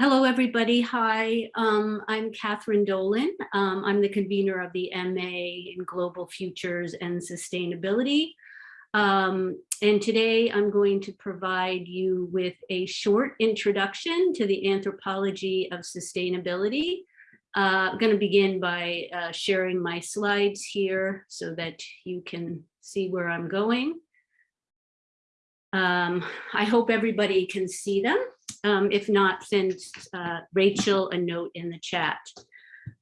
Hello, everybody. Hi, um, I'm Catherine Dolan. Um, I'm the convener of the MA in Global Futures and Sustainability. Um, and today I'm going to provide you with a short introduction to the anthropology of sustainability. Uh, I'm going to begin by uh, sharing my slides here so that you can see where I'm going. Um, I hope everybody can see them. Um, if not, send uh, Rachel a note in the chat.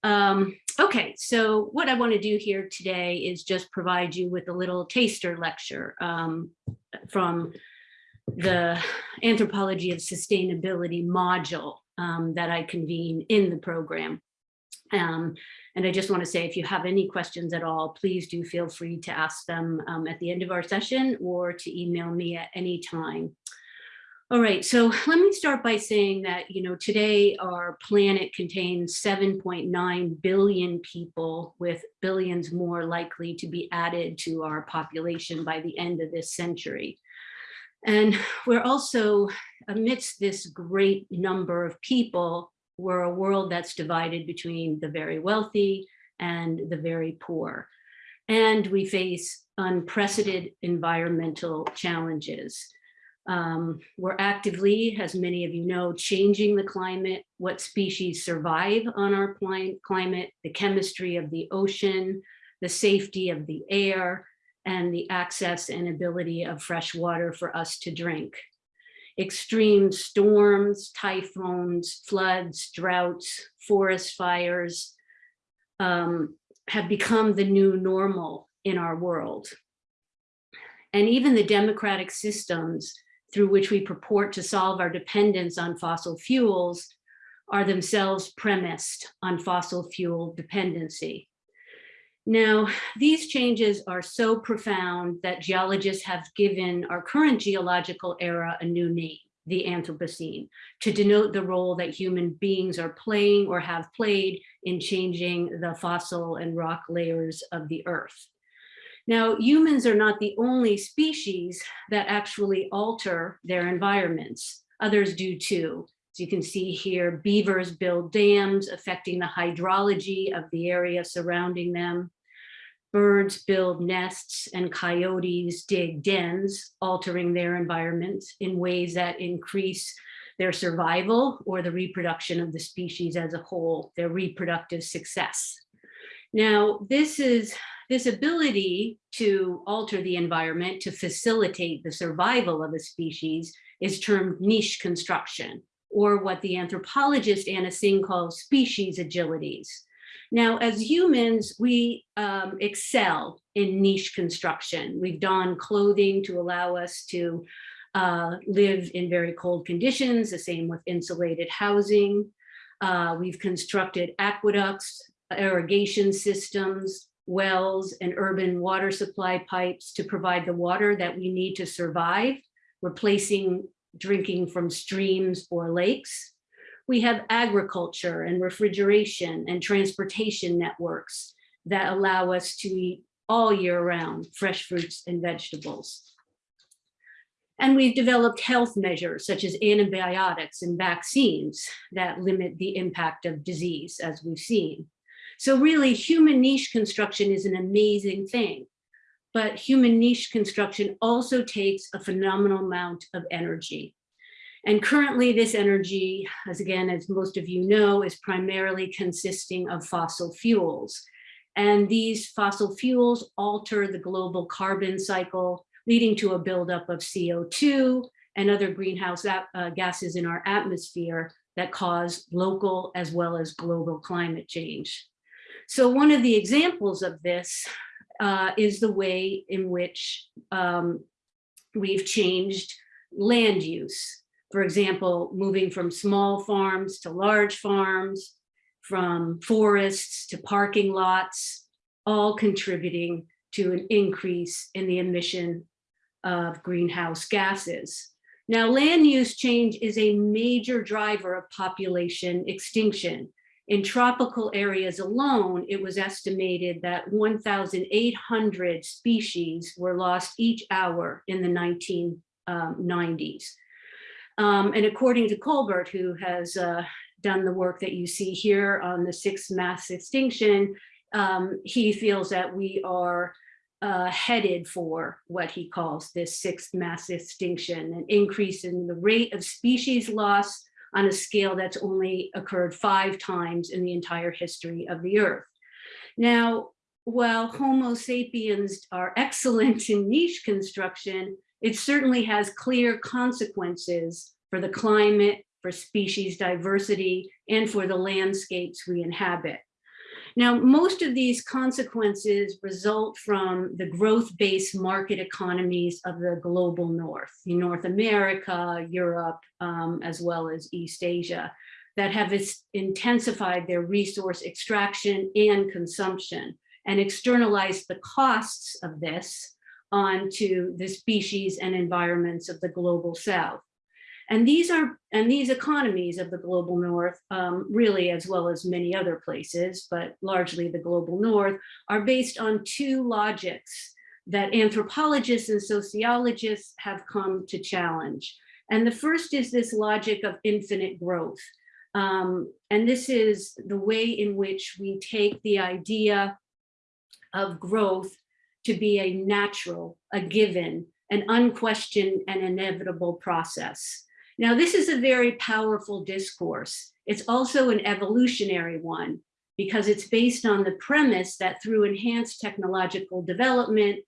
Um, okay, so what I want to do here today is just provide you with a little taster lecture um, from the Anthropology of Sustainability module um, that I convene in the program. Um, and I just want to say, if you have any questions at all, please do feel free to ask them um, at the end of our session or to email me at any time. All right, so let me start by saying that, you know, today our planet contains 7.9 billion people with billions more likely to be added to our population by the end of this century. And we're also amidst this great number of people, we're a world that's divided between the very wealthy and the very poor. And we face unprecedented environmental challenges. Um, we're actively, as many of you know, changing the climate, what species survive on our climate, the chemistry of the ocean, the safety of the air, and the access and ability of fresh water for us to drink. Extreme storms, typhoons, floods, droughts, forest fires um, have become the new normal in our world. And even the democratic systems through which we purport to solve our dependence on fossil fuels are themselves premised on fossil fuel dependency. Now, these changes are so profound that geologists have given our current geological era a new name, the Anthropocene, to denote the role that human beings are playing or have played in changing the fossil and rock layers of the earth. Now, humans are not the only species that actually alter their environments. Others do too. As you can see here, beavers build dams affecting the hydrology of the area surrounding them. Birds build nests and coyotes dig dens, altering their environment in ways that increase their survival or the reproduction of the species as a whole, their reproductive success. Now, this is this ability to alter the environment to facilitate the survival of a species is termed niche construction, or what the anthropologist Anna Tsing calls species agilities. Now, as humans, we um, excel in niche construction. We've donned clothing to allow us to uh, live in very cold conditions, the same with insulated housing. Uh, we've constructed aqueducts, irrigation systems, wells and urban water supply pipes to provide the water that we need to survive, replacing drinking from streams or lakes. We have agriculture and refrigeration and transportation networks that allow us to eat all year round fresh fruits and vegetables. And we've developed health measures such as antibiotics and vaccines that limit the impact of disease as we've seen. So really human niche construction is an amazing thing, but human niche construction also takes a phenomenal amount of energy. And currently this energy, as again, as most of you know, is primarily consisting of fossil fuels. And these fossil fuels alter the global carbon cycle, leading to a buildup of CO2 and other greenhouse uh, gases in our atmosphere that cause local as well as global climate change. So one of the examples of this uh, is the way in which um, we've changed land use. For example, moving from small farms to large farms, from forests to parking lots, all contributing to an increase in the emission of greenhouse gases. Now, land use change is a major driver of population extinction. In tropical areas alone, it was estimated that 1,800 species were lost each hour in the 1990s. Um, Um, and according to Kolbert, who has uh, done the work that you see here on the sixth mass extinction, um, he feels that we are uh, headed for what he calls this sixth mass extinction, an increase in the rate of species loss on a scale that's only occurred five times in the entire history of the earth. Now, while Homo sapiens are excellent in niche construction, it certainly has clear consequences for the climate, for species diversity, and for the landscapes we inhabit. Now, most of these consequences result from the growth-based market economies of the global north, in North America, Europe, um, as well as East Asia, that have intensified their resource extraction and consumption and externalized the costs of this onto the species and environments of the global south. And these are, and these economies of the global north, um, really, as well as many other places, but largely the global north, are based on two logics that anthropologists and sociologists have come to challenge. And the first is this logic of infinite growth. Um, and this is the way in which we take the idea of growth to be a natural, a given, an unquestioned and inevitable process. Now, this is a very powerful discourse. It's also an evolutionary one because it's based on the premise that through enhanced technological development,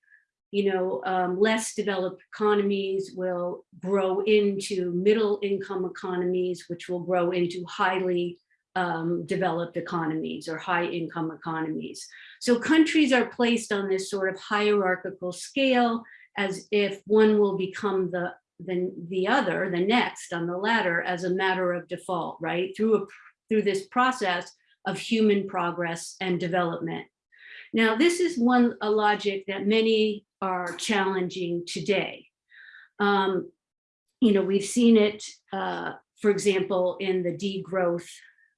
you know, um, less developed economies will grow into middle income economies, which will grow into highly um, developed economies or high income economies. So countries are placed on this sort of hierarchical scale as if one will become the the, the other, the next on the ladder as a matter of default, right? Through, a, through this process of human progress and development. Now, this is one a logic that many are challenging today. Um, you know, we've seen it, uh, for example, in the degrowth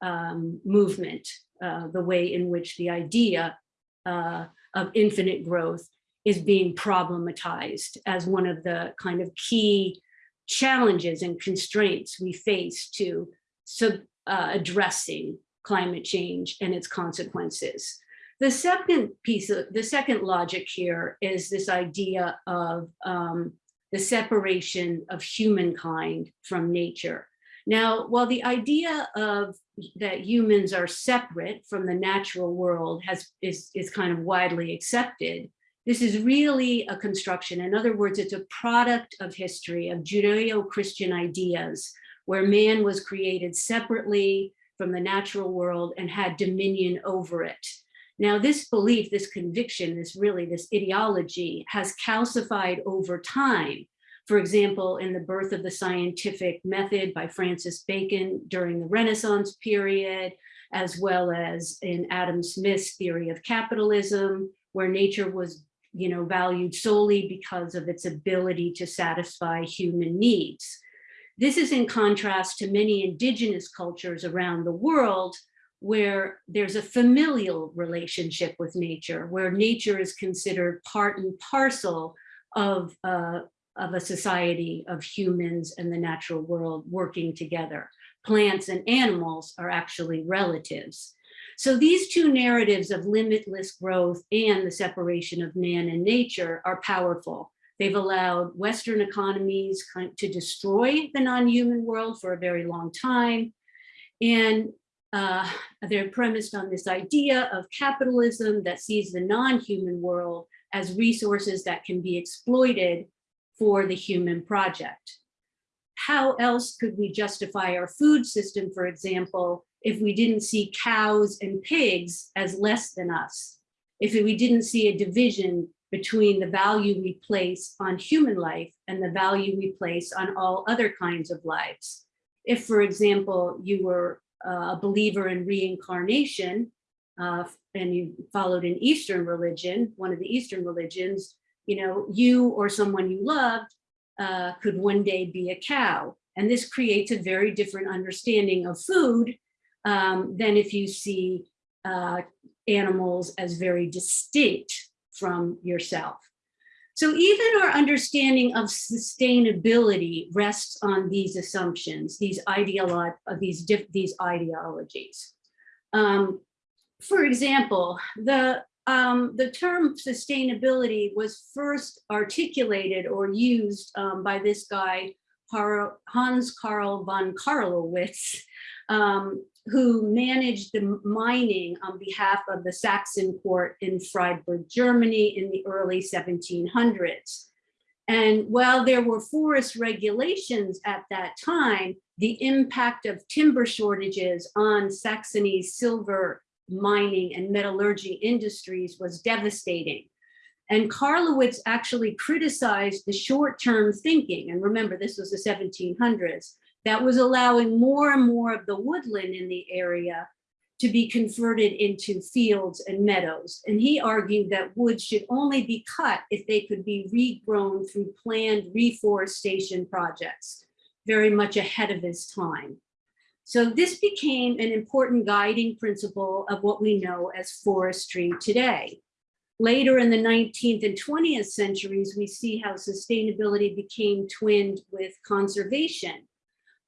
um, movement, uh, the way in which the idea uh, of infinite growth is being problematized as one of the kind of key challenges and constraints we face to sub, uh, addressing climate change and its consequences. The second piece of the second logic here is this idea of um, the separation of humankind from nature. Now, while the idea of that humans are separate from the natural world has is, is kind of widely accepted, this is really a construction. In other words, it's a product of history, of Judeo-Christian ideas, where man was created separately from the natural world and had dominion over it. Now, this belief, this conviction, this really, this ideology has calcified over time. For example, in the birth of the scientific method by Francis Bacon during the Renaissance period, as well as in Adam Smith's theory of capitalism, where nature was you know, valued solely because of its ability to satisfy human needs. This is in contrast to many indigenous cultures around the world where there's a familial relationship with nature, where nature is considered part and parcel of, uh, of a society of humans and the natural world working together. Plants and animals are actually relatives. So these two narratives of limitless growth and the separation of man and nature are powerful. They've allowed Western economies to destroy the non-human world for a very long time. And uh, they're premised on this idea of capitalism that sees the non-human world as resources that can be exploited for the human project. How else could we justify our food system, for example, if we didn't see cows and pigs as less than us, if we didn't see a division between the value we place on human life and the value we place on all other kinds of lives. If, for example, you were uh, a believer in reincarnation uh, and you followed an Eastern religion, one of the Eastern religions, you know, you or someone you loved uh, could one day be a cow. And this creates a very different understanding of food um, than if you see uh, animals as very distinct from yourself. So even our understanding of sustainability rests on these assumptions, these these these ideologies. Um, for example, the um, the term sustainability was first articulated or used um, by this guy, Hans Carl von Carlowitz, um, who managed the mining on behalf of the Saxon court in Freiberg, Germany in the early 1700s. And while there were forest regulations at that time, the impact of timber shortages on Saxony's silver mining and metallurgy industries was devastating. And Carlowitz actually criticized the short-term thinking, and remember this was the 1700s, that was allowing more and more of the woodland in the area to be converted into fields and meadows. And he argued that woods should only be cut if they could be regrown through planned reforestation projects, very much ahead of his time. So this became an important guiding principle of what we know as forestry today. Later in the 19th and 20th centuries, we see how sustainability became twinned with conservation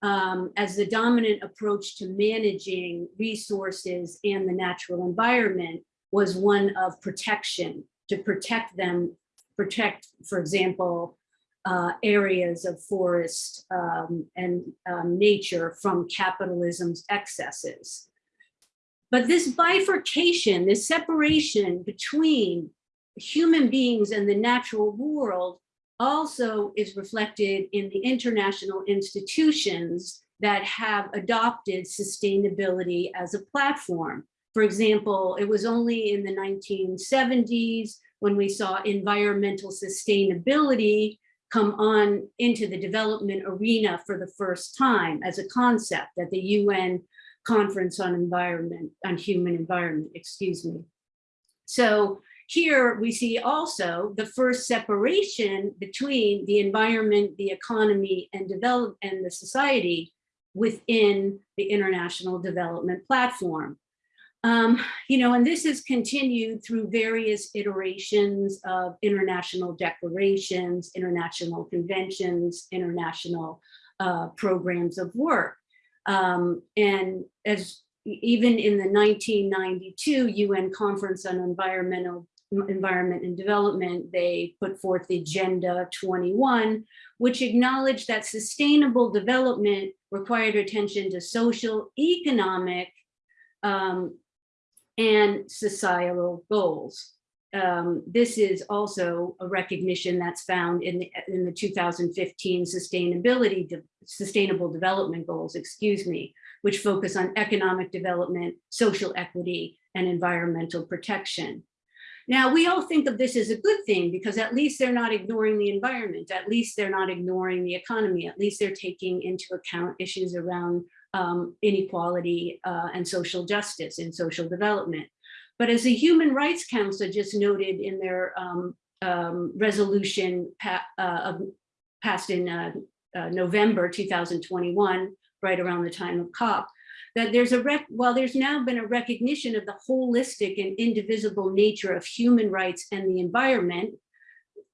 um, as the dominant approach to managing resources and the natural environment was one of protection, to protect them, protect, for example, uh, areas of forest um, and um, nature from capitalism's excesses. But this bifurcation, this separation between human beings and the natural world also is reflected in the international institutions that have adopted sustainability as a platform. For example, it was only in the 1970s when we saw environmental sustainability come on into the development arena for the first time as a concept at the UN conference on environment, on human environment, excuse me. So here we see also the first separation between the environment, the economy and develop and the society within the international development platform. Um, you know, and this has continued through various iterations of international declarations, international conventions, international uh, programs of work. Um, and as even in the 1992 UN Conference on Environmental Environment and Development, they put forth the Agenda 21, which acknowledged that sustainable development required attention to social, economic, um, and societal goals. Um, this is also a recognition that's found in the, in the 2015 sustainability, de, sustainable development goals, excuse me, which focus on economic development, social equity, and environmental protection. Now, we all think of this as a good thing because at least they're not ignoring the environment, at least they're not ignoring the economy, at least they're taking into account issues around um, inequality uh, and social justice and social development. But as the Human Rights Council just noted in their um, um, resolution pa uh, passed in uh, uh November 2021, right around the time of COP, that there's a rec while there's now been a recognition of the holistic and indivisible nature of human rights and the environment,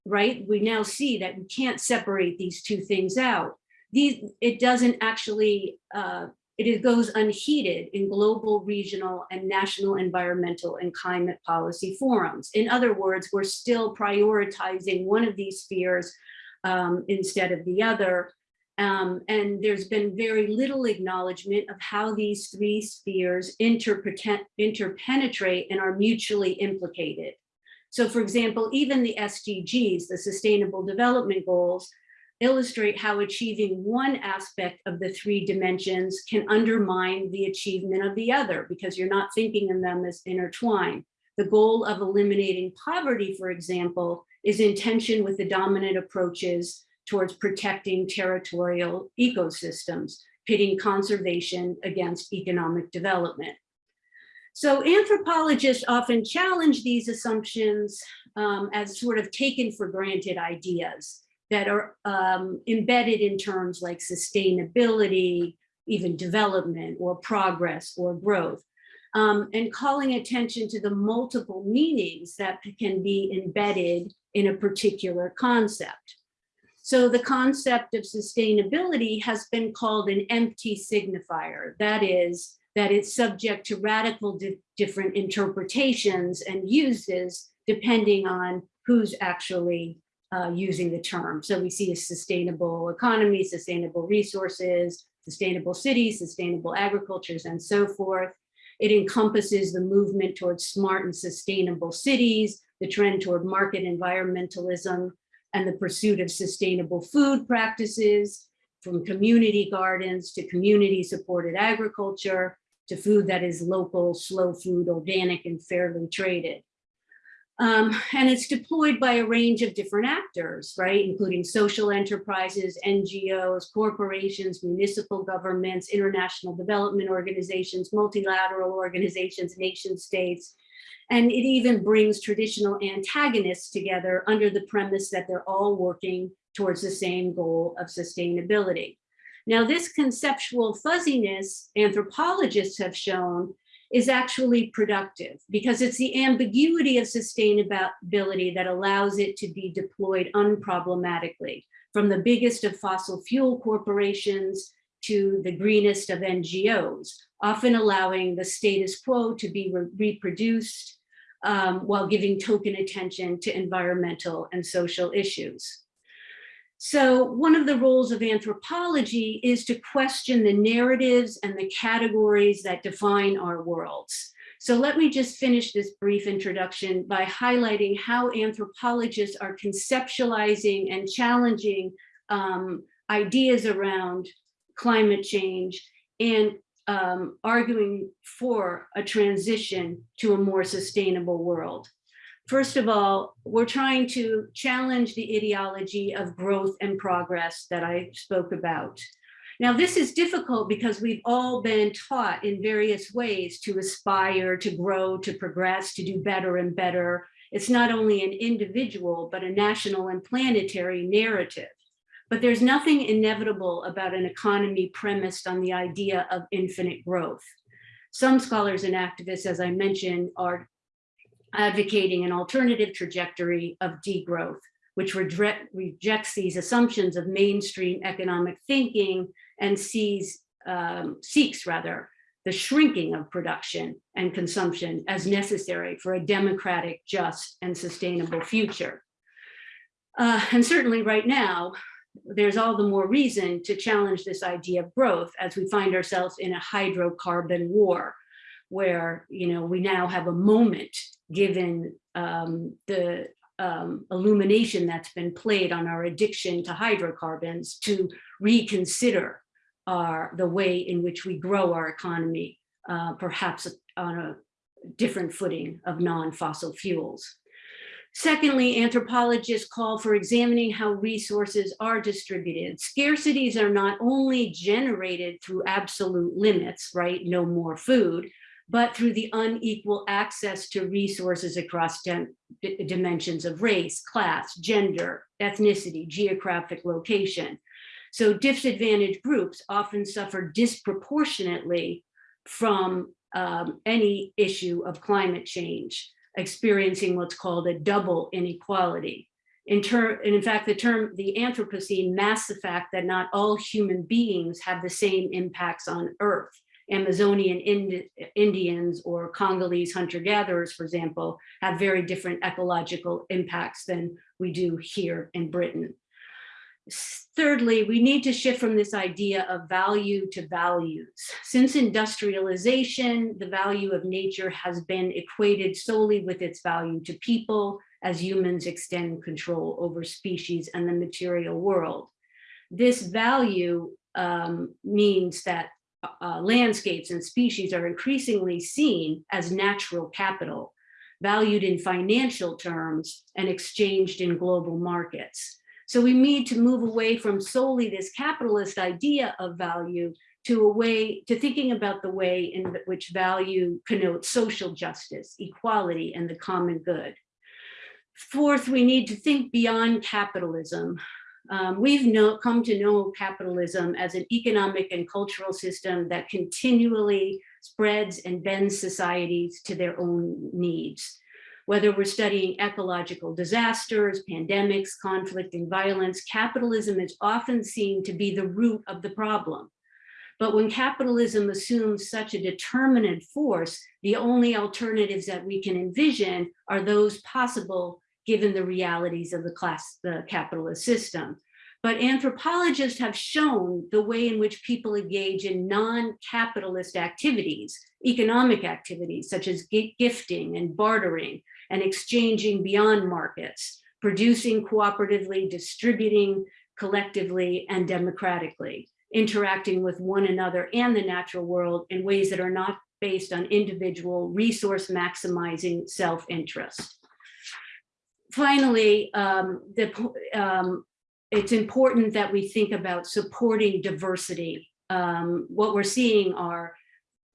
right? We now see that we can't separate these two things out these, it doesn't actually, uh, it goes unheeded in global, regional, and national environmental and climate policy forums. In other words, we're still prioritizing one of these spheres um, instead of the other. Um, and there's been very little acknowledgement of how these three spheres interpenetrate and are mutually implicated. So for example, even the SDGs, the Sustainable Development Goals, illustrate how achieving one aspect of the three dimensions can undermine the achievement of the other because you're not thinking of them as intertwined. The goal of eliminating poverty, for example, is in tension with the dominant approaches towards protecting territorial ecosystems, pitting conservation against economic development. So anthropologists often challenge these assumptions um, as sort of taken for granted ideas that are um, embedded in terms like sustainability, even development or progress or growth. Um, and calling attention to the multiple meanings that can be embedded in a particular concept. So the concept of sustainability has been called an empty signifier. That is, that it's subject to radical di different interpretations and uses depending on who's actually uh, using the term. So we see a sustainable economy, sustainable resources, sustainable cities, sustainable agricultures, and so forth. It encompasses the movement towards smart and sustainable cities, the trend toward market environmentalism, and the pursuit of sustainable food practices, from community gardens to community supported agriculture, to food that is local, slow food, organic, and fairly traded. Um, and it's deployed by a range of different actors, right, including social enterprises, NGOs, corporations, municipal governments, international development organizations, multilateral organizations, nation states, and it even brings traditional antagonists together under the premise that they're all working towards the same goal of sustainability. Now, this conceptual fuzziness, anthropologists have shown, is actually productive because it's the ambiguity of sustainability that allows it to be deployed unproblematically from the biggest of fossil fuel corporations to the greenest of NGOs, often allowing the status quo to be re reproduced um, while giving token attention to environmental and social issues. So one of the roles of anthropology is to question the narratives and the categories that define our worlds. So let me just finish this brief introduction by highlighting how anthropologists are conceptualizing and challenging um, ideas around climate change and um, arguing for a transition to a more sustainable world. First of all, we're trying to challenge the ideology of growth and progress that I spoke about. Now, this is difficult because we've all been taught in various ways to aspire, to grow, to progress, to do better and better. It's not only an individual, but a national and planetary narrative. But there's nothing inevitable about an economy premised on the idea of infinite growth. Some scholars and activists, as I mentioned, are advocating an alternative trajectory of degrowth, which rejects these assumptions of mainstream economic thinking and sees, um, seeks rather, the shrinking of production and consumption as necessary for a democratic, just, and sustainable future. Uh, and certainly right now, there's all the more reason to challenge this idea of growth as we find ourselves in a hydrocarbon war, where you know we now have a moment given um, the um, illumination that's been played on our addiction to hydrocarbons to reconsider our, the way in which we grow our economy, uh, perhaps on a different footing of non-fossil fuels. Secondly, anthropologists call for examining how resources are distributed. Scarcities are not only generated through absolute limits, right, no more food, but through the unequal access to resources across dimensions of race, class, gender, ethnicity, geographic location. So disadvantaged groups often suffer disproportionately from um, any issue of climate change, experiencing what's called a double inequality. In, term, in fact, the term, the Anthropocene masks the fact that not all human beings have the same impacts on Earth. Amazonian Indi Indians or Congolese hunter-gatherers, for example, have very different ecological impacts than we do here in Britain. Thirdly, we need to shift from this idea of value to values. Since industrialization, the value of nature has been equated solely with its value to people as humans extend control over species and the material world. This value um, means that uh, landscapes and species are increasingly seen as natural capital, valued in financial terms and exchanged in global markets. So we need to move away from solely this capitalist idea of value to a way to thinking about the way in which value connotes social justice, equality, and the common good. Fourth, we need to think beyond capitalism um, we've know, come to know capitalism as an economic and cultural system that continually spreads and bends societies to their own needs. Whether we're studying ecological disasters, pandemics, conflict and violence, capitalism is often seen to be the root of the problem. But when capitalism assumes such a determinant force, the only alternatives that we can envision are those possible given the realities of the class, the capitalist system. But anthropologists have shown the way in which people engage in non-capitalist activities, economic activities such as gifting and bartering and exchanging beyond markets, producing cooperatively, distributing collectively and democratically, interacting with one another and the natural world in ways that are not based on individual resource maximizing self-interest. Finally, um, the, um, it's important that we think about supporting diversity. Um, what we're seeing are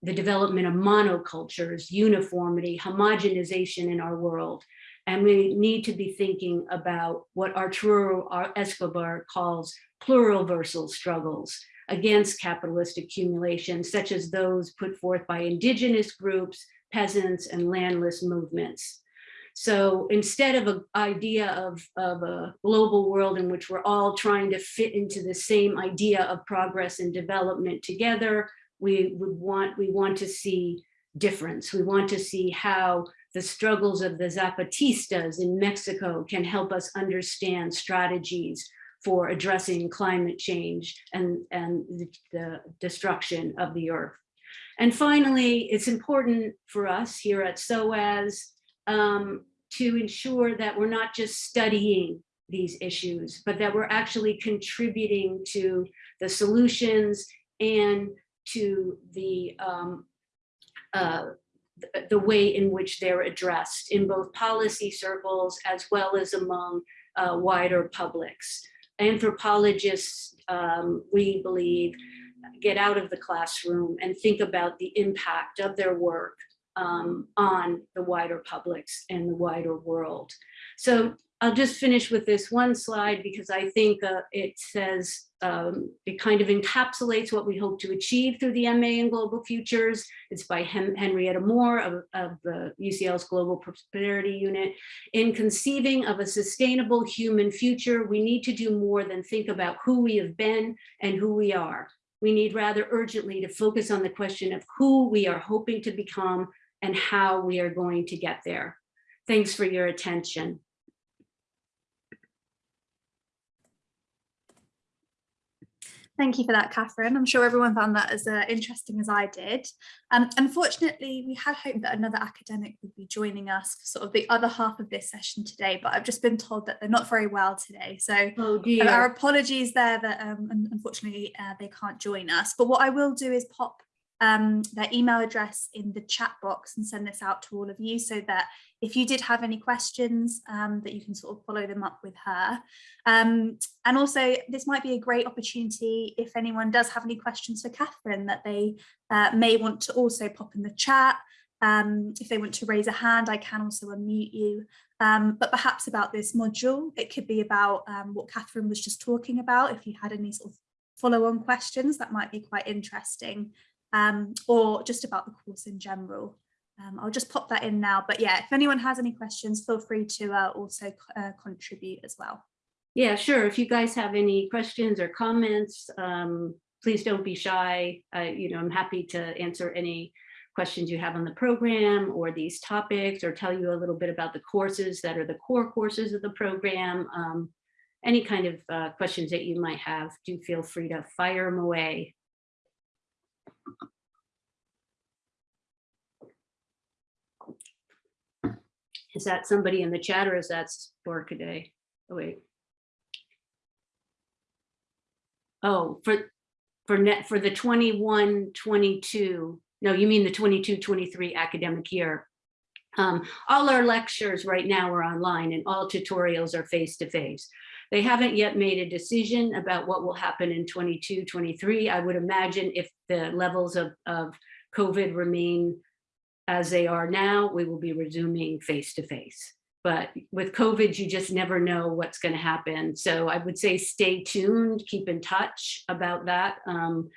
the development of monocultures, uniformity, homogenization in our world. And we need to be thinking about what Arturo Escobar calls pluriversal struggles against capitalist accumulation, such as those put forth by indigenous groups, peasants, and landless movements. So instead of an idea of, of a global world in which we're all trying to fit into the same idea of progress and development together, we would want, we want to see difference. We want to see how the struggles of the Zapatistas in Mexico can help us understand strategies for addressing climate change and, and the, the destruction of the earth. And finally, it's important for us here at SOAS um, to ensure that we're not just studying these issues, but that we're actually contributing to the solutions and to the um, uh, the way in which they're addressed in both policy circles as well as among uh, wider publics. Anthropologists, um, we believe, get out of the classroom and think about the impact of their work um, on the wider publics and the wider world. So I'll just finish with this one slide because I think uh, it says, um, it kind of encapsulates what we hope to achieve through the MA in Global Futures. It's by Hen Henrietta Moore of, of the UCL's Global Prosperity Unit. In conceiving of a sustainable human future, we need to do more than think about who we have been and who we are. We need rather urgently to focus on the question of who we are hoping to become and how we are going to get there. Thanks for your attention. Thank you for that, Catherine. I'm sure everyone found that as uh, interesting as I did. Um, unfortunately, we had hoped that another academic would be joining us for sort of the other half of this session today, but I've just been told that they're not very well today. So oh our apologies there that um, unfortunately uh, they can't join us. But what I will do is pop um, their email address in the chat box and send this out to all of you so that if you did have any questions um, that you can sort of follow them up with her. Um, and also this might be a great opportunity if anyone does have any questions for Catherine that they uh, may want to also pop in the chat. Um, if they want to raise a hand, I can also unmute you. Um, but perhaps about this module, it could be about um, what Catherine was just talking about. If you had any sort of follow-on questions, that might be quite interesting um, or just about the course in general. Um, I'll just pop that in now. But yeah, if anyone has any questions, feel free to uh, also uh, contribute as well. Yeah, sure. If you guys have any questions or comments, um, please don't be shy. Uh, you know, I'm happy to answer any questions you have on the program or these topics or tell you a little bit about the courses that are the core courses of the program. Um, any kind of uh, questions that you might have, do feel free to fire them away. Is that somebody in the chat or is that Workaday? Oh, wait. Oh, for for net for the 21 22 no you mean the 22 23 academic year um, all our lectures right now are online and all tutorials are face to face they haven't yet made a decision about what will happen in 22, 23. I would imagine if the levels of, of COVID remain as they are now, we will be resuming face to face. But with COVID, you just never know what's going to happen. So I would say stay tuned, keep in touch about that. Um,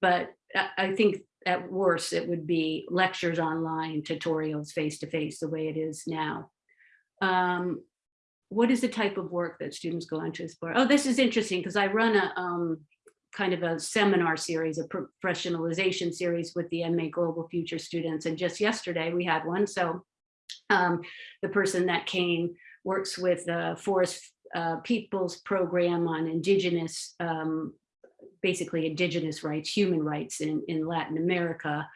but I think at worst, it would be lectures online, tutorials face-to-face, the way it is now. Um, what is the type of work that students go on to explore? Oh, this is interesting because I run a um, kind of a seminar series, a professionalization series with the MA Global Future students. And just yesterday we had one. So um, the person that came works with the Forest uh, Peoples Program on Indigenous, um, basically Indigenous rights, human rights in, in Latin America.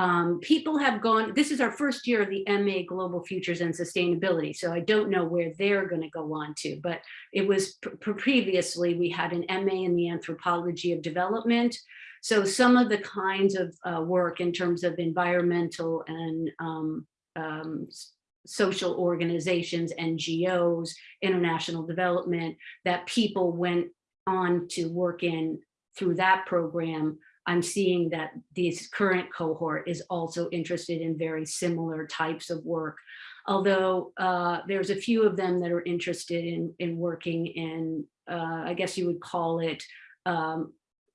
Um, people have gone, this is our first year of the MA Global Futures and Sustainability, so I don't know where they're going to go on to, but it was previously we had an MA in the anthropology of development. So some of the kinds of uh, work in terms of environmental and um, um, social organizations, NGOs, international development, that people went on to work in through that program I'm seeing that this current cohort is also interested in very similar types of work. Although uh, there's a few of them that are interested in, in working in, uh, I guess you would call it, um,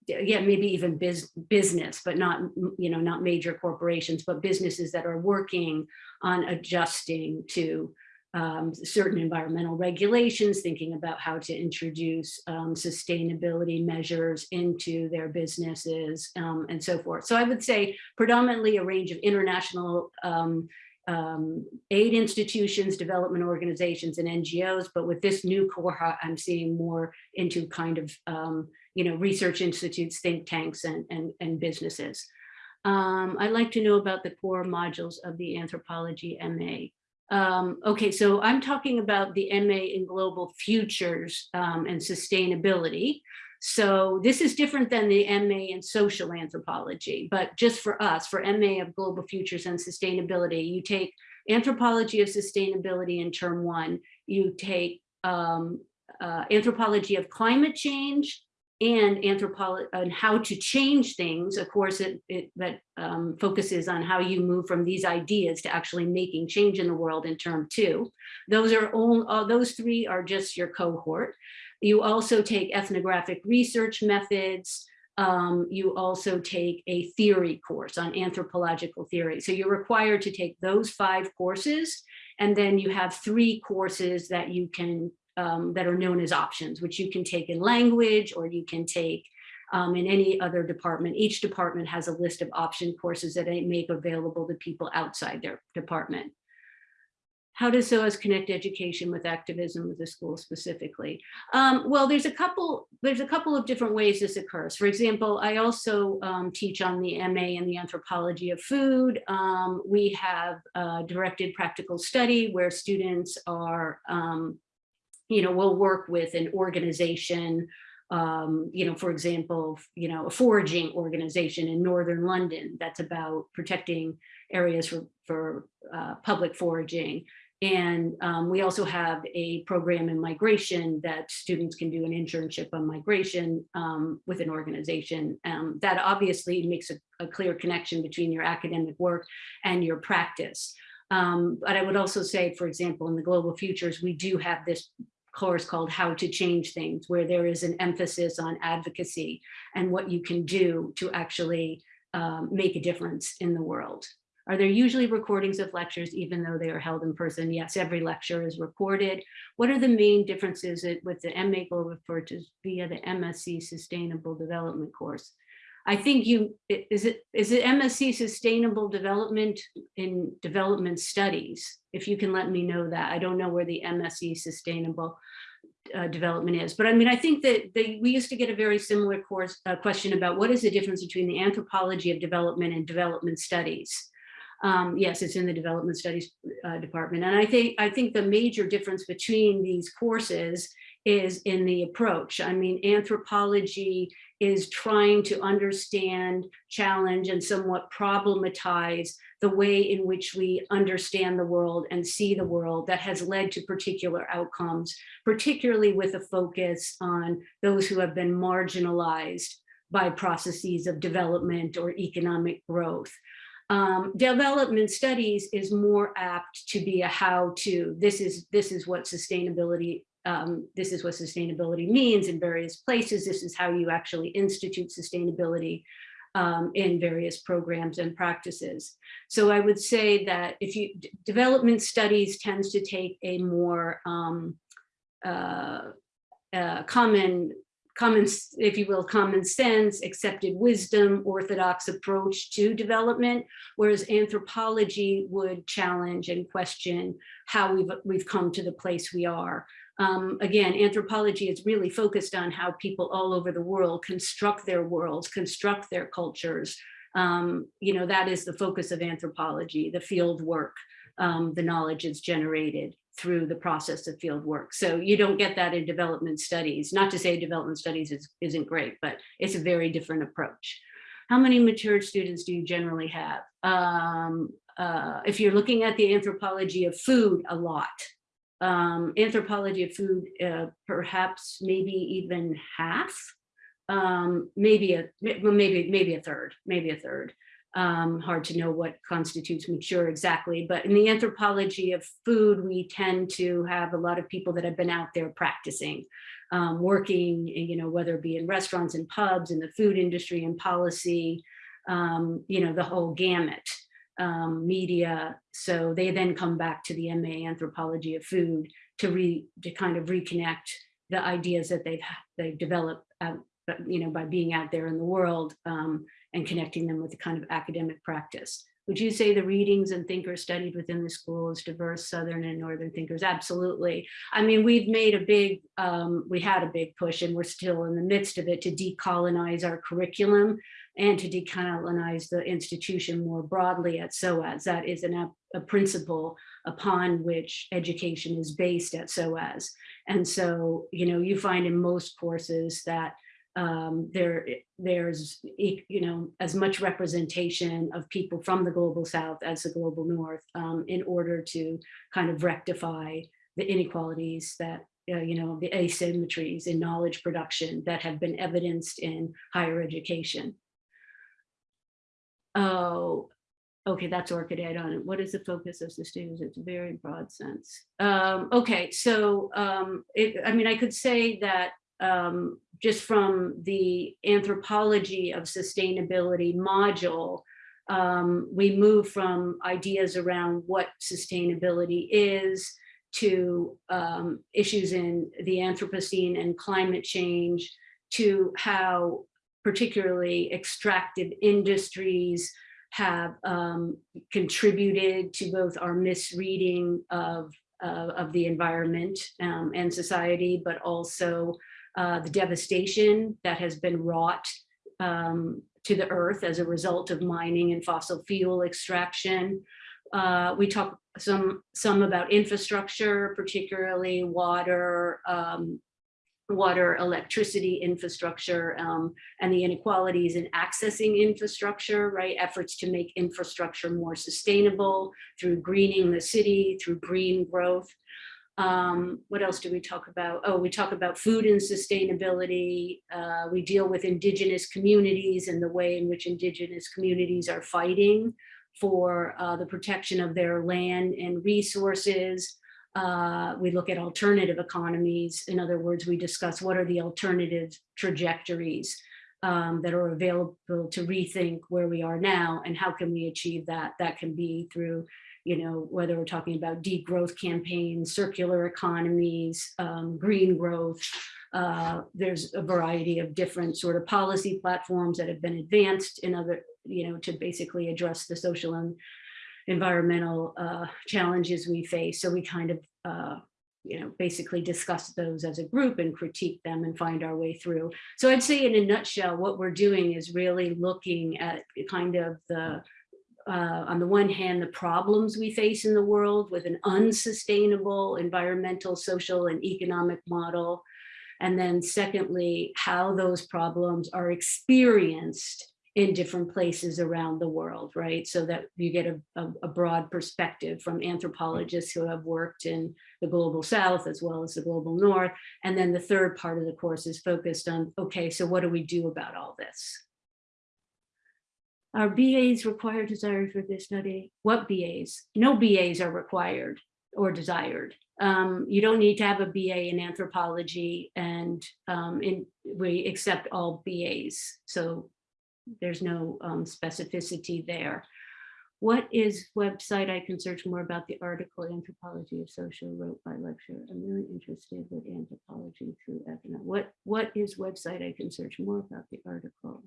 yeah, maybe even biz, business, but not, you know, not major corporations, but businesses that are working on adjusting to um, certain environmental regulations, thinking about how to introduce um, sustainability measures into their businesses um, and so forth. So I would say predominantly a range of international um, um, aid institutions, development organizations, and NGOs. But with this new cohort, I'm seeing more into kind of, um, you know, research institutes, think tanks, and, and, and businesses. I'd like to know about the core modules of the anthropology MA. Um, okay, so I'm talking about the MA in global futures um, and sustainability. So this is different than the MA in social anthropology, but just for us, for MA of global futures and sustainability, you take anthropology of sustainability in term one, you take um, uh, anthropology of climate change, and anthropology and how to change things. Of course, it, it that um, focuses on how you move from these ideas to actually making change in the world in term two. Those are all, uh, those three are just your cohort. You also take ethnographic research methods. Um, you also take a theory course on anthropological theory. So you're required to take those five courses. And then you have three courses that you can um, that are known as options, which you can take in language or you can take um, in any other department. Each department has a list of option courses that they make available to people outside their department. How does SOAS connect education with activism with the school specifically? Um, well, there's a couple there's a couple of different ways this occurs. For example, I also um, teach on the MA in the anthropology of food. Um, we have directed practical study where students are um, you know, we'll work with an organization, um, you know, for example, you know, a foraging organization in Northern London that's about protecting areas for, for uh, public foraging. And um, we also have a program in migration that students can do an internship on migration um, with an organization. Um, that obviously makes a, a, clear connection between your academic work and your practice. Um, but I would also say, for example, in the Global Futures, we do have this course called How to Change Things, where there is an emphasis on advocacy and what you can do to actually um, make a difference in the world. Are there usually recordings of lectures, even though they are held in person? Yes, every lecture is recorded. What are the main differences with the MA Global Futures via the MSc Sustainable Development course? I think you, is it, is it MSc Sustainable Development in Development Studies? If you can let me know that. I don't know where the MSc Sustainable uh, Development is. But I mean, I think that they, we used to get a very similar course uh, question about what is the difference between the anthropology of development and development studies. Um, yes, it's in the development studies uh, department. And I think I think the major difference between these courses is in the approach. I mean, anthropology is trying to understand, challenge, and somewhat problematize the way in which we understand the world and see the world that has led to particular outcomes, particularly with a focus on those who have been marginalized by processes of development or economic growth. Um, development studies is more apt to be a how to, this is, this is what sustainability um, this is what sustainability means in various places. This is how you actually institute sustainability. um, in various programs and practices. So I would say that if you, development studies tends to take a more um, uh, uh, common, common, if you will, common sense, accepted wisdom, orthodox approach to development, whereas anthropology would challenge and question how we've, we've come to the place we are. Um, again, anthropology is really focused on how people all over the world construct their worlds, construct their cultures. Um, you know, that is the focus of anthropology, the field work, um, the knowledge is generated through the process of field work. So you don't get that in development studies. Not to say development studies is, isn't great, but it's a very different approach. How many mature students do you generally have? Um, uh, if you're looking at the anthropology of food, a lot um, anthropology of food, uh, perhaps maybe even half, um, maybe a maybe maybe a third, maybe a third. Um, hard to know what constitutes mature exactly, but in the anthropology of food, we tend to have a lot of people that have been out there practicing, um, working, you know, whether it be in restaurants and pubs, in the food industry and policy, um, you know, the whole gamut um, media. So they then come back to the MA anthropology of food to re to kind of reconnect the ideas that they've they've developed, you know, by being out there in the world um, and connecting them with the kind of academic practice. Would you say the readings and thinkers studied within the school is diverse Southern and Northern thinkers? Absolutely. I mean, we've made a big, um, we had a big push and we're still in the midst of it to decolonize our curriculum and to decolonize the institution more broadly at SOAS. That is an, a principle upon which education is based at SOAS. And so, you know, you find in most courses that um, there, there's, you know, as much representation of people from the global South as the global North um, in order to kind of rectify the inequalities that, uh, you know, the asymmetries in knowledge production that have been evidenced in higher education. Oh, okay, that's Orchid on it. What is the focus of students? It's a very broad sense. Um, okay, so um, it, I mean, I could say that um, just from the anthropology of sustainability module, um, we move from ideas around what sustainability is to um, issues in the Anthropocene and climate change to how particularly extractive industries have um, contributed to both our misreading of, uh, of the environment um, and society, but also uh, the devastation that has been wrought um, to the earth as a result of mining and fossil fuel extraction. Uh, we talk some some about infrastructure, particularly water, um, water, electricity infrastructure, um, and the inequalities in accessing infrastructure, right? Efforts to make infrastructure more sustainable through greening the city, through green growth. Um, what else do we talk about? Oh, we talk about food and sustainability. Uh, we deal with indigenous communities and the way in which indigenous communities are fighting for uh, the protection of their land and resources. Uh, we look at alternative economies. In other words, we discuss what are the alternative trajectories um, that are available to rethink where we are now and how can we achieve that? That can be through, you know, whether we're talking about degrowth campaigns, circular economies, um, green growth. Uh, there's a variety of different sort of policy platforms that have been advanced in other, you know, to basically address the social and environmental uh, challenges we face. So we kind of, uh, you know, basically discuss those as a group and critique them and find our way through. So I'd say in a nutshell, what we're doing is really looking at kind of the, uh, on the one hand, the problems we face in the world with an unsustainable environmental, social, and economic model. And then secondly, how those problems are experienced in different places around the world, right? So that you get a, a, a, broad perspective from anthropologists who have worked in the global south as well as the global north. And then the third part of the course is focused on, okay, so what do we do about all this? Are BAs required desired for this study? What BAs? No BAs are required or desired. Um, you don't need to have a BA in anthropology and um, in, we accept all BAs. So there's no um, specificity there. What is website I can search more about the article Anthropology of Social wrote by lecturer. I'm really interested with anthropology through economic. What what is website I can search more about the article?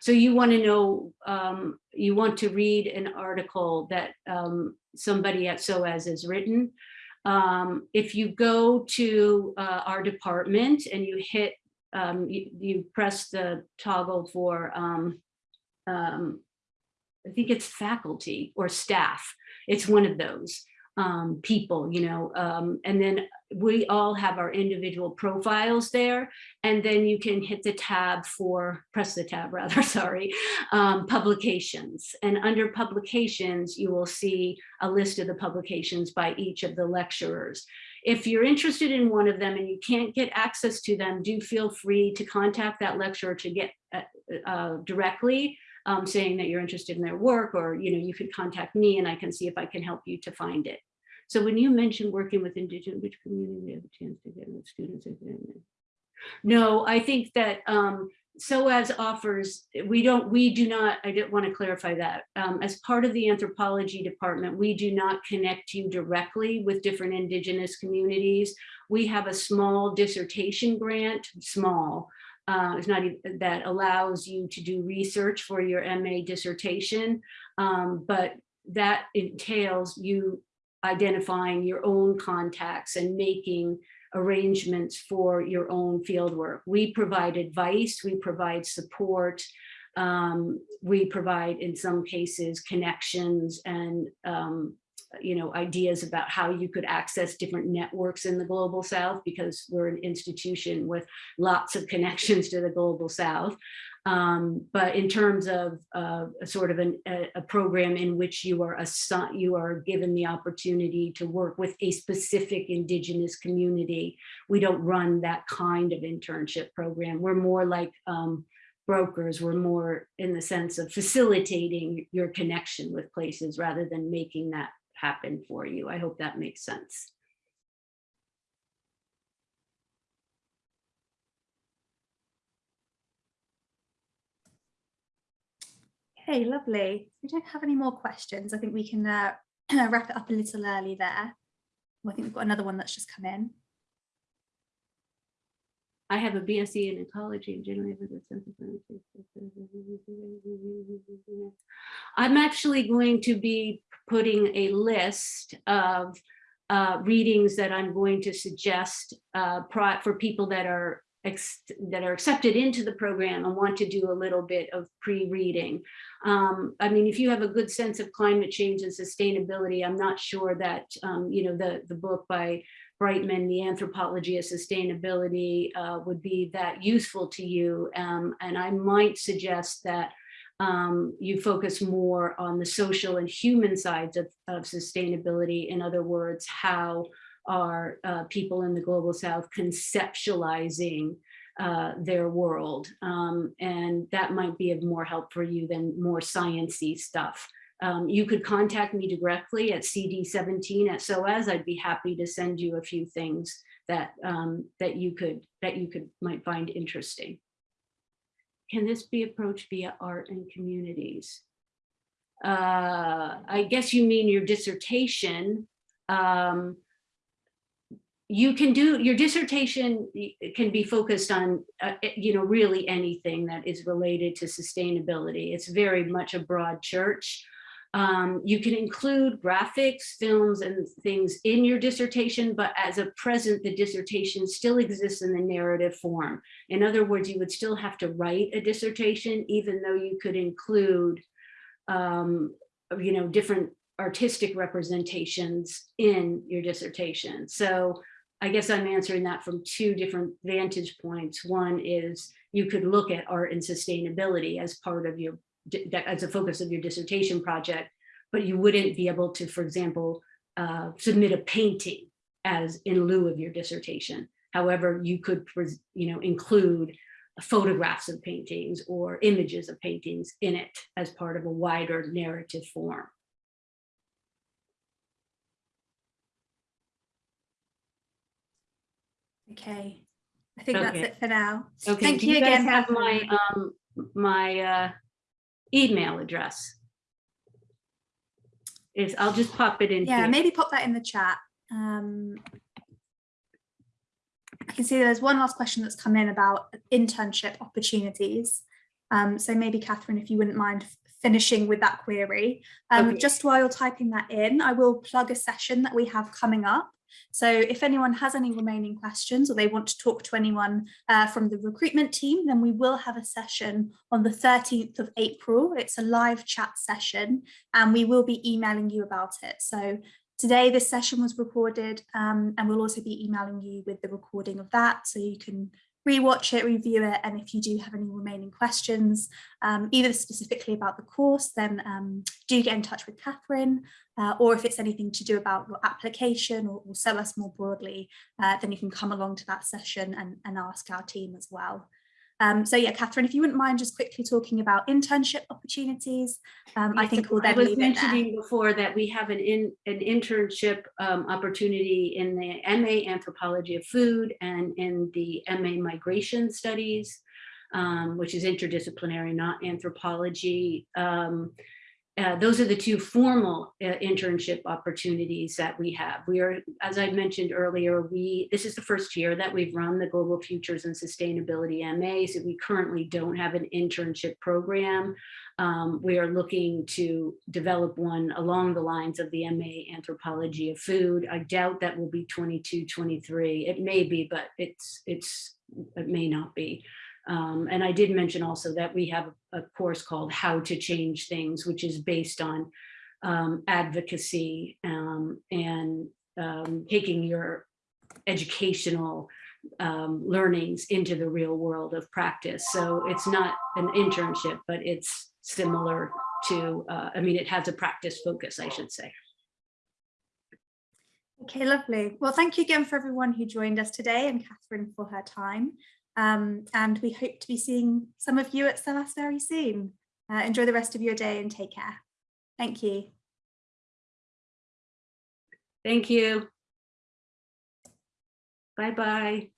So you want to know, um, you want to read an article that um, somebody at SOAS has written. Um, if you go to uh, our department and you hit, um, you, you press the toggle for, um, um, I think it's faculty or staff. It's one of those um, people, you know, um, and then we all have our individual profiles there. And then you can hit the tab for, press the tab rather, sorry, um, publications. And under publications, you will see a list of the publications by each of the lecturers. If you're interested in one of them and you can't get access to them, do feel free to contact that lecturer to get uh, uh, directly um, saying that you're interested in their work or, you know, you could contact me and I can see if I can help you to find it. So when you mentioned working with indigenous, which community have a chance to get with students? No, I think that um, SOAS offers, we don't, we do not, I didn't want to clarify that. Um, as part of the anthropology department, we do not connect you directly with different indigenous communities. We have a small dissertation grant, small, uh, it's not that allows you to do research for your MA dissertation, um, but that entails you identifying your own contacts and making arrangements for your own fieldwork. We provide advice, we provide support, um, we provide in some cases connections and um, you know, ideas about how you could access different networks in the global south because we're an institution with lots of connections to the global south. Um, but in terms of uh, a sort of an, a, a, program in which you are assigned, you are given the opportunity to work with a specific indigenous community, we don't run that kind of internship program. We're more like um, brokers, we're more in the sense of facilitating your connection with places rather than making that happen for you. I hope that makes sense. Okay, lovely. We don't have any more questions. I think we can uh, wrap it up a little early there. I think we've got another one that's just come in. I have a BSc in ecology and generally with a sense of. I'm actually going to be putting a list of uh, readings that I'm going to suggest uh, for people that are that are accepted into the program and want to do a little bit of pre-reading. Um, I mean, if you have a good sense of climate change and sustainability, I'm not sure that, um, you know, the, the book by Brightman, The Anthropology of Sustainability uh, would be that useful to you. Um, and I might suggest that um, you focus more on the social and human sides of, of sustainability. In other words, how are uh, people in the global south conceptualizing uh, their world. Um, and that might be of more help for you than more sciencey stuff. Um, you could contact me directly at CD17 at SOAS. I'd be happy to send you a few things that um, that you could that you could might find interesting. Can this be approached via art and communities? Uh, I guess you mean your dissertation. Um, you can do your dissertation can be focused on uh, you know really anything that is related to sustainability it's very much a broad church um, you can include graphics, films, and things in your dissertation, but as a present, the dissertation still exists in the narrative form. In other words, you would still have to write a dissertation, even though you could include, um, you know, different artistic representations in your dissertation. So I guess I'm answering that from two different vantage points. One is you could look at art and sustainability as part of your as a focus of your dissertation project, but you wouldn't be able to, for example, uh, submit a painting as in lieu of your dissertation. However, you could, you know, include photographs of paintings or images of paintings in it as part of a wider narrative form. Okay, I think that's it for now. Okay, Thank do you you guys again, have my, um, my, uh, email address? Is, I'll just pop it in Yeah, here. maybe pop that in the chat. Um, I can see there's one last question that's come in about internship opportunities. Um, so maybe Catherine, if you wouldn't mind finishing with that query. Um, Okay. Just while you're typing that in, I will plug a session that we have coming up. So if anyone has any remaining questions or they want to talk to anyone uh, from the recruitment team, then we will have a session on the 13th of April. It's a live chat session and we will be emailing you about it. So today this session was recorded um, and we'll also be emailing you with the recording of that so you can rewatch it, review it, and if you do have any remaining questions, um, either specifically about the course, then um, do get in touch with Catherine, uh, or if it's anything to do about your application or, or us more broadly, uh, then you can come along to that session and, and ask our team as well. Um, so yeah, Catherine, if you wouldn't mind just quickly talking about internship opportunities, um, I think we'll I then was leave it there. mentioning before that we have an in, an internship um, opportunity in the MA Anthropology of Food and in the MA Migration Studies, um, which is interdisciplinary, not anthropology. Uh, those are the two formal uh, internship opportunities that we have. We are, as I mentioned earlier, we this is the first year that we've run the Global Futures and Sustainability MA, so we currently don't have an internship program. Um, we are looking to develop one along the lines of the MA Anthropology of Food. I doubt that will be 22, 23. It may be, but it's it's it may not be. Um, and I did mention also that we have a course called How to Change Things, which is based on um, advocacy um, and um, taking your educational um, learnings into the real world of practice. So it's not an internship, but it's similar to, uh, I mean, it has a practice focus, I should say. Okay, lovely. Well, thank you again for everyone who joined us today and Catherine for her time. Um, and we hope to be seeing some of you at SOAS very soon. Uh, enjoy the rest of your day and take care. Thank you. Thank you. Bye-bye.